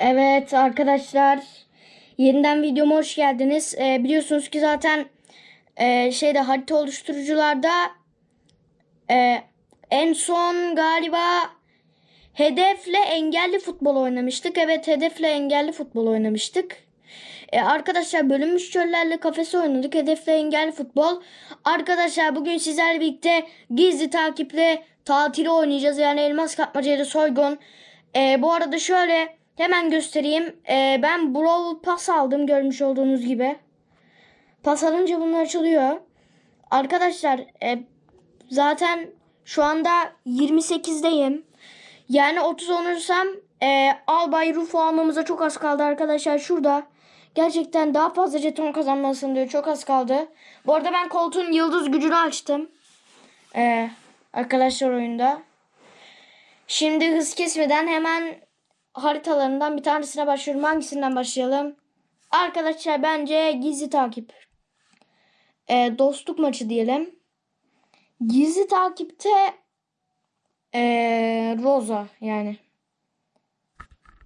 Evet arkadaşlar yeniden videoma hoş geldiniz. Ee, biliyorsunuz ki zaten e, şeyde harita oluşturucularda e, en son galiba hedefle engelli futbol oynamıştık. Evet hedefle engelli futbol oynamıştık. E, arkadaşlar bölünmüş çöllerle kafesi oynadık. Hedefle engelli futbol. Arkadaşlar bugün sizlerle birlikte gizli takiple tatili oynayacağız. Yani elmas kapmacayla soygun. E, bu arada şöyle hemen göstereyim. E, ben Brawl Pass aldım görmüş olduğunuz gibi. Pas alınca bunlar açılıyor. Arkadaşlar e, zaten şu anda 28'deyim. Yani 30 olursam e, Albay Rufo almamıza çok az kaldı arkadaşlar. Şurada gerçekten daha fazla jeton kazanmasın diyor. Çok az kaldı. Bu arada ben koltuğun yıldız gücünü açtım. E, arkadaşlar oyunda. Şimdi hız kesmeden hemen haritalarından bir tanesine başlıyorum. Hangisinden başlayalım? Arkadaşlar bence gizli takip. E, dostluk maçı diyelim. Gizli takipte e, Rosa yani.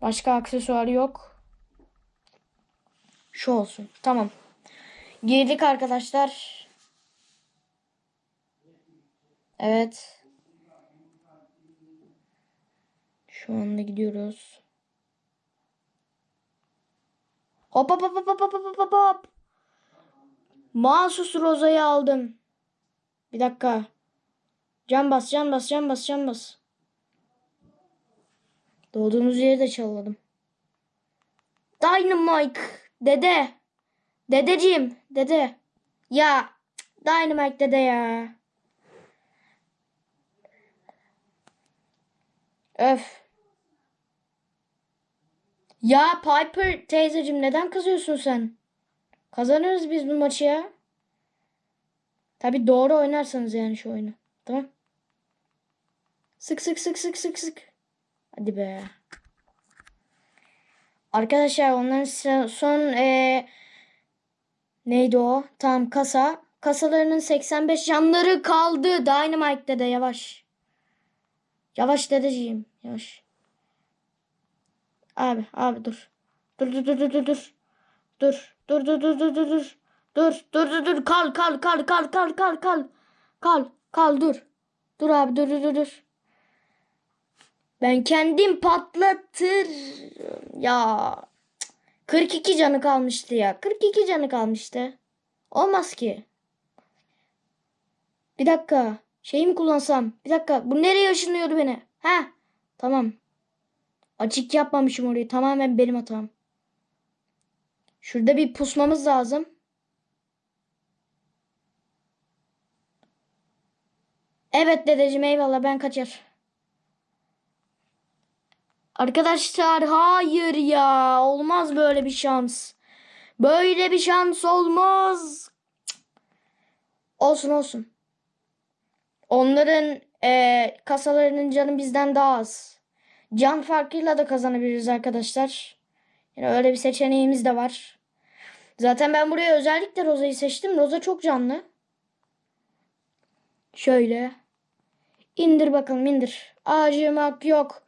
Başka aksesuar yok. Şu olsun. Tamam. Girdik arkadaşlar. Evet. Şu anda gidiyoruz. Hop hop hop hop hop hop hop hop. Mahsus Roza'yı aldım. Bir dakika. Can bas can bas can bas can bas. Doğduğumuz yeri de çaladım. Dynamite. Dede. Dedeciğim. Dede. Ya. Dynamite dede ya. Öf. Ya Piper teyzeciğim neden kızıyorsun sen? Kazanırız biz bu maçı ya. Tabi doğru oynarsanız yani şu oyunu. Tamam. Sık sık sık sık sık sık. Hadi be. Arkadaşlar onların son eee, neydi o? Tam kasa. Kasalarının 85 canları kaldı. Dynamite'de de yavaş. Yavaş dedeciğim. Yavaş. Abi abi dur. Dur dur dur dur dur dur. Dur dur dur dur dur dur dur. Dur dur dur kal kal kal kal kal kal kal. Kal kal dur. Dur abi dur dur dur. Ben kendim patlatır. Ya. cık. 42 canı kalmıştı ya. 42 canı kalmıştı. Olmaz ki. Bir dakika. Şeyi mi kullansam? Bir dakika. Bu nereye ışınlıyordu beni? Ha? Tamam. Açık yapmamışım orayı. Tamamen benim hatam. Şurada bir pusmamız lazım. Evet dedeciğim eyvallah ben kaçar. Arkadaşlar hayır ya olmaz böyle bir şans. Böyle bir şans olmaz. Olsun olsun. Onların eee, kasalarının canı bizden daha az. Can farkıyla da kazanabiliriz arkadaşlar. Yani öyle bir seçeneğimiz de var. Zaten ben buraya özellikle Roza'yı seçtim. Roza çok canlı. Şöyle. İndir bakalım indir. Acımak yok.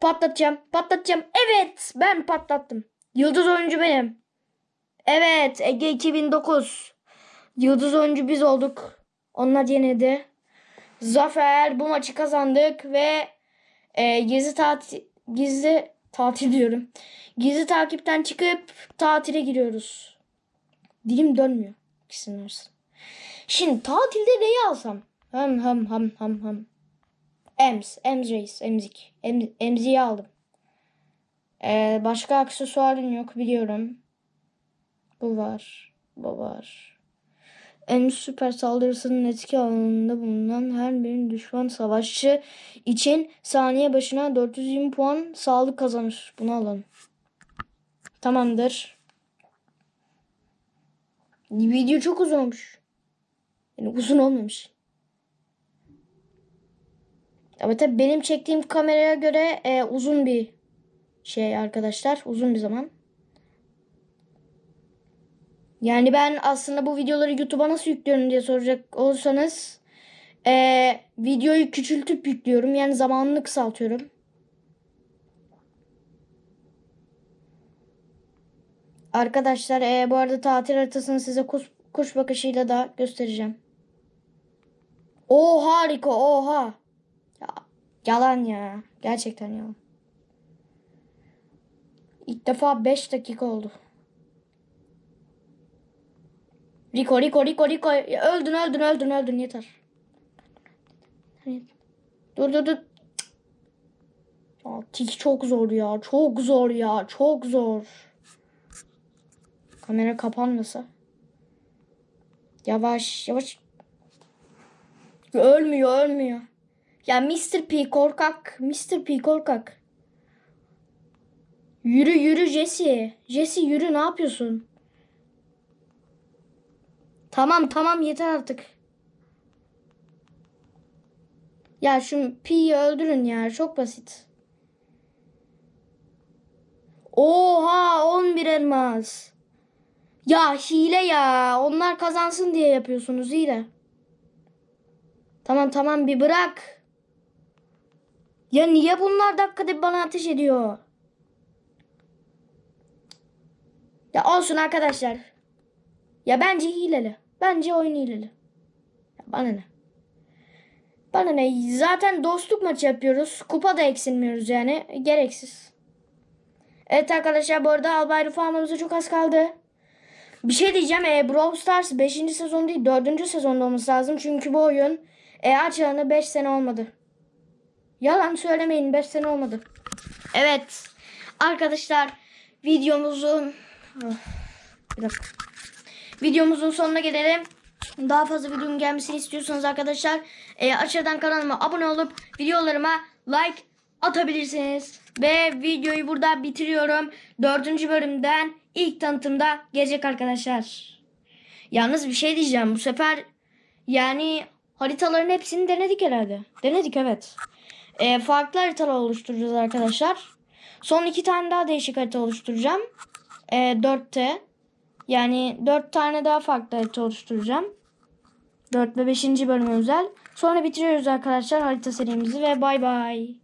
Patlatacağım. Patlatacağım. Evet. Ben patlattım. Yıldız oyuncu benim. Evet. Ege 2009. Yıldız oyuncu biz olduk. Onlar yenildi. Zafer. Bu maçı kazandık ve e, gizli tatil gizli tatil diyorum. Gizli takipten çıkıp tatile giriyoruz. Dilim dönmüyor. İkisinin arasında. Şimdi tatilde neyi alsam? Hem hem hem hem hem. Ems, Ems Reis, Emzik. Em, Emzi'yi aldım. Ee, başka aksesuarın yok biliyorum. Bu var. Bu var. Ems süper saldırısının etki alanında bulunan her bir düşman savaşçı için saniye başına 420 puan sağlık kazanır. Bunu alalım. Tamamdır. Video çok uzun olmuş. Yani uzun olmamış. Ama tabii benim çektiğim kameraya göre e, uzun bir şey arkadaşlar. Uzun bir zaman. Yani ben aslında bu videoları YouTube'a nasıl yüklüyorum diye soracak olursanız e, videoyu küçültüp yüklüyorum. Yani zamanını kısaltıyorum. Arkadaşlar e, bu arada tatil haritasını size kuş, kuş bakışıyla da göstereceğim. O harika oha. Ya, yalan ya. Gerçekten yalan. İlk defa 5 dakika oldu. Rico Rico Rico Rico öldün öldün öldün öldün yeter. Dur dur dur. Ya, tik çok zor ya. Çok zor ya. Çok zor. Kamera kapanmasa. Yavaş yavaş. Ölmüyor ölmüyor. Ya Mr. P korkak. Mr. P korkak. Yürü yürü Jesse. Jesse yürü ne yapıyorsun? Tamam tamam yeter artık. Ya şu P'yi öldürün ya çok basit. Oha 11 elmas. Ya hile ya. Onlar kazansın diye yapıyorsunuz hile. Tamam tamam bir bırak. Ya niye bunlar dakikada bana ateş ediyor? Ya olsun arkadaşlar. Ya bence hileli. Bence oyun hileli. Ya bana ne? Bana ne? Zaten dostluk maçı yapıyoruz. Kupa da eksilmiyoruz yani. Gereksiz. Evet arkadaşlar bu arada Albay almamıza çok az kaldı. Bir şey diyeceğim. E, Brawl Stars 5. sezon değil 4. sezonda olması lazım. Çünkü bu oyun e, açılanı 5 sene olmadı. Yalan söylemeyin 5 sene olmadı. Evet. Arkadaşlar videomuzun bir dakika. Videomuzun sonuna gelelim. Daha fazla videonun gelmesini istiyorsanız arkadaşlar e, aşağıdan kanalıma abone olup videolarıma like atabilirsiniz. Ve videoyu burada bitiriyorum. Dördüncü bölümden ilk tanıtımda gelecek arkadaşlar. Yalnız bir şey diyeceğim. Bu sefer yani haritaların hepsini denedik herhalde. Denedik evet. E, farklı haritalar oluşturacağız arkadaşlar. Son iki tane daha değişik harita oluşturacağım. E, 4'te. Yani 4 tane daha farklı harita oluşturacağım. 4 ve 5. bölüm özel. Sonra bitiriyoruz arkadaşlar harita serimizi ve bay bay.